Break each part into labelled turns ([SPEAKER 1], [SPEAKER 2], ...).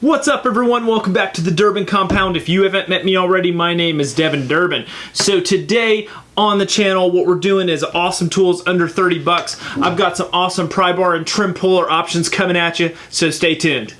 [SPEAKER 1] What's up everyone? Welcome back to the Durbin Compound. If you haven't met me already, my name is Devin Durbin. So today on the channel, what we're doing is awesome tools under 30 bucks. I've got some awesome pry bar and trim puller options coming at you, so stay tuned.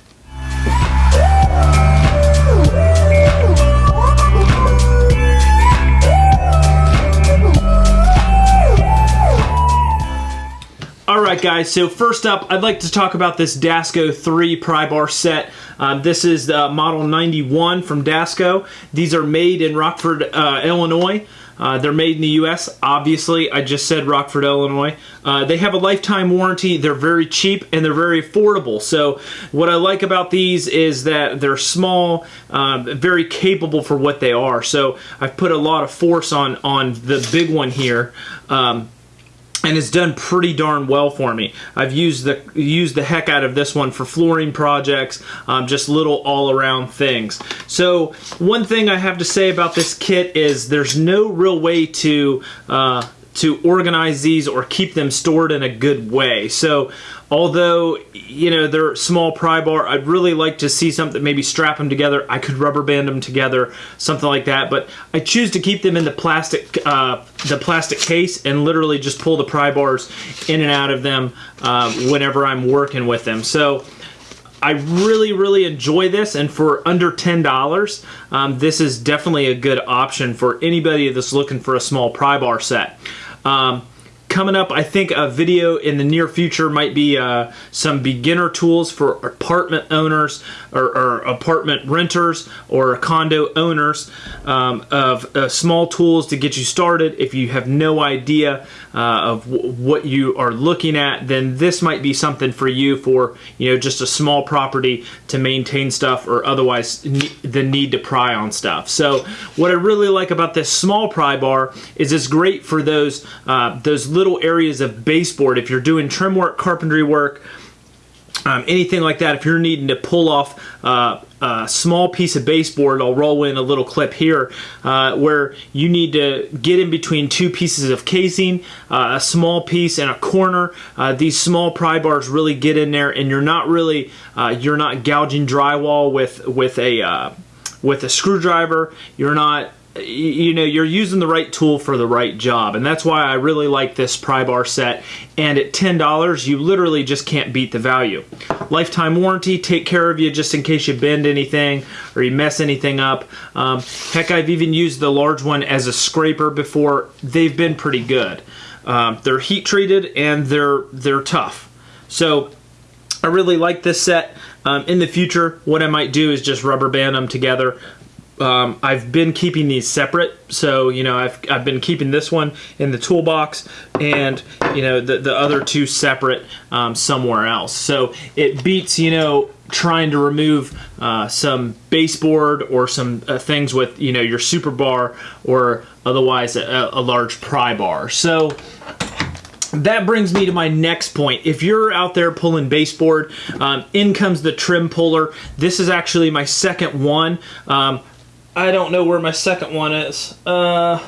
[SPEAKER 1] Alright guys, so first up, I'd like to talk about this Dasco 3 pry bar set. Um, this is the model 91 from Dasco. These are made in Rockford, uh, Illinois. Uh, they're made in the U.S. Obviously, I just said Rockford, Illinois. Uh, they have a lifetime warranty. They're very cheap and they're very affordable. So what I like about these is that they're small, um, very capable for what they are. So I've put a lot of force on on the big one here. Um, and it's done pretty darn well for me. I've used the used the heck out of this one for flooring projects, um, just little all around things. So one thing I have to say about this kit is there's no real way to uh, to organize these or keep them stored in a good way. So although you know they're small pry bar i'd really like to see something maybe strap them together i could rubber band them together something like that but i choose to keep them in the plastic uh, the plastic case and literally just pull the pry bars in and out of them uh, whenever i'm working with them so I really, really enjoy this, and for under $10, um, this is definitely a good option for anybody that's looking for a small pry bar set. Um, coming up, I think a video in the near future might be uh, some beginner tools for apartment owners or, or apartment renters or condo owners um, of uh, small tools to get you started. If you have no idea uh, of what you are looking at, then this might be something for you for you know just a small property to maintain stuff or otherwise the need to pry on stuff. So what I really like about this small pry bar is it's great for those uh, those little areas of baseboard if you're doing trim work, carpentry work, um, anything like that. If you're needing to pull off uh, a small piece of baseboard, I'll roll in a little clip here uh, where you need to get in between two pieces of casing, uh, a small piece and a corner. Uh, these small pry bars really get in there, and you're not really uh, you're not gouging drywall with with a uh, with a screwdriver. You're not you know you're using the right tool for the right job and that's why I really like this pry bar set. And at $10 you literally just can't beat the value. Lifetime warranty take care of you just in case you bend anything or you mess anything up. Um, heck I've even used the large one as a scraper before. They've been pretty good. Um, they're heat treated and they're they're tough. So I really like this set. Um, in the future what I might do is just rubber band them together um, I've been keeping these separate, so you know I've I've been keeping this one in the toolbox and you know the the other two separate um, somewhere else. So it beats you know trying to remove uh, some baseboard or some uh, things with you know your super bar or otherwise a, a large pry bar. So that brings me to my next point. If you're out there pulling baseboard, um, in comes the trim puller. This is actually my second one. Um, I don't know where my second one is. Uh,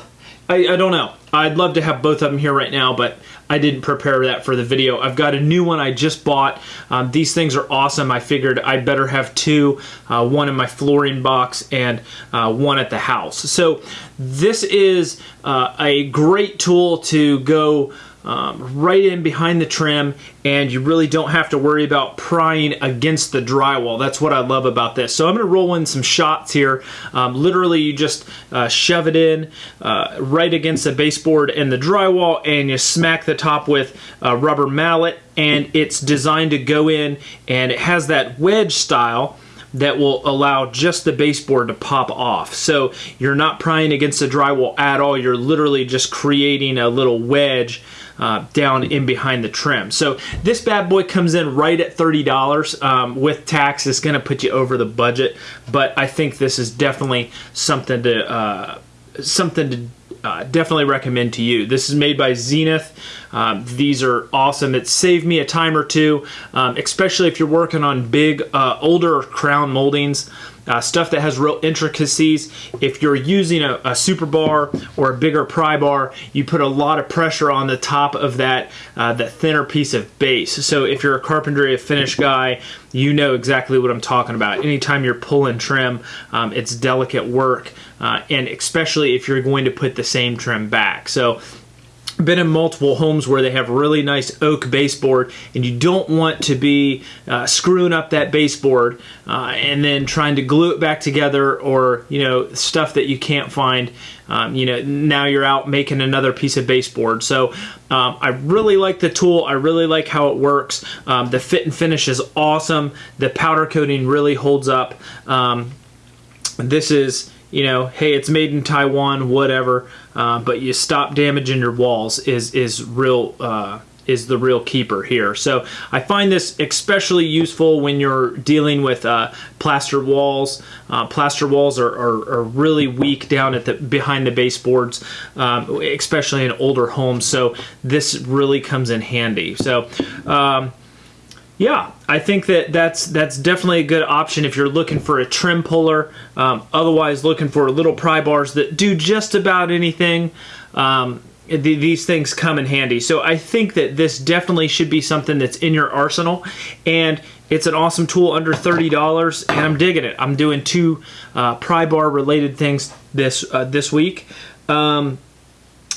[SPEAKER 1] I, I don't know. I'd love to have both of them here right now, but I didn't prepare that for the video. I've got a new one I just bought. Um, these things are awesome. I figured I'd better have two, uh, one in my flooring box and uh, one at the house. So this is uh, a great tool to go um, right in behind the trim and you really don't have to worry about prying against the drywall. That's what I love about this. So I'm going to roll in some shots here. Um, literally you just uh, shove it in uh, right against the baseboard and the drywall and you smack the top with a rubber mallet and it's designed to go in and it has that wedge style that will allow just the baseboard to pop off. So you're not prying against the drywall at all. You're literally just creating a little wedge uh, down in behind the trim. So this bad boy comes in right at $30 um, with tax. It's going to put you over the budget, but I think this is definitely something to uh, something to uh, definitely recommend to you. This is made by Zenith. Um, these are awesome. It saved me a time or two, um, especially if you're working on big, uh, older crown moldings uh, stuff that has real intricacies. If you're using a, a, super bar or a bigger pry bar, you put a lot of pressure on the top of that uh, that thinner piece of base. So if you're a carpentry, a finish guy, you know exactly what I'm talking about. Anytime you're pulling trim, um, it's delicate work, uh, and especially if you're going to put the same trim back. So been in multiple homes where they have really nice oak baseboard and you don't want to be uh, screwing up that baseboard uh, and then trying to glue it back together or you know stuff that you can't find. Um, you know now you're out making another piece of baseboard. So um, I really like the tool. I really like how it works. Um, the fit and finish is awesome. The powder coating really holds up. Um, this is you know, hey, it's made in Taiwan, whatever, uh, but you stop damaging your walls is is real. Uh, is the real keeper here. So I find this especially useful when you're dealing with uh, plaster walls. Uh, plaster walls are, are, are, really weak down at the behind the baseboards, um, especially in older homes. So this really comes in handy. So um, yeah, I think that that's that's definitely a good option if you're looking for a trim puller. Um, otherwise, looking for little pry bars that do just about anything. Um, these things come in handy. So I think that this definitely should be something that's in your arsenal, and it's an awesome tool under thirty dollars, and I'm digging it. I'm doing two uh, pry bar related things this uh, this week. Um,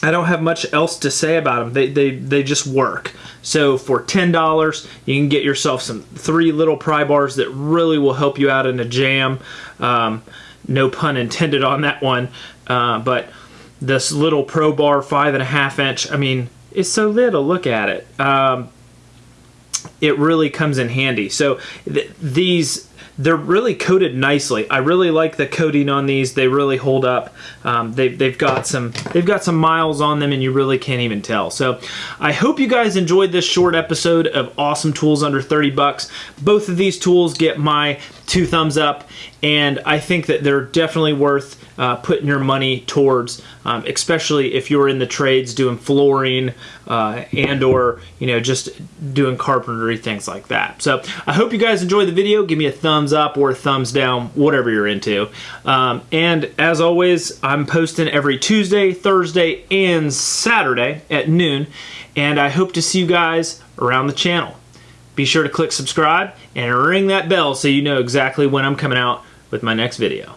[SPEAKER 1] I don't have much else to say about them. They, they, they just work. So for $10, you can get yourself some three little pry bars that really will help you out in a jam. Um, no pun intended on that one. Uh, but this little Pro Bar five and a half inch, I mean, it's so little. Look at it. Um, it really comes in handy. So th these they're really coated nicely. I really like the coating on these. They really hold up. Um, they've, they've got some they've got some miles on them and you really can't even tell. So I hope you guys enjoyed this short episode of awesome tools under 30 bucks. Both of these tools get my two thumbs up and I think that they're definitely worth uh, putting your money towards, um, especially if you're in the trades doing flooring uh, and or you know just doing carpentry things like that. So I hope you guys enjoyed the video. Give me a thumbs up or a thumbs down, whatever you're into. Um, and as always, I'm posting every Tuesday, Thursday, and Saturday at noon. And I hope to see you guys around the channel. Be sure to click subscribe and ring that bell so you know exactly when I'm coming out with my next video.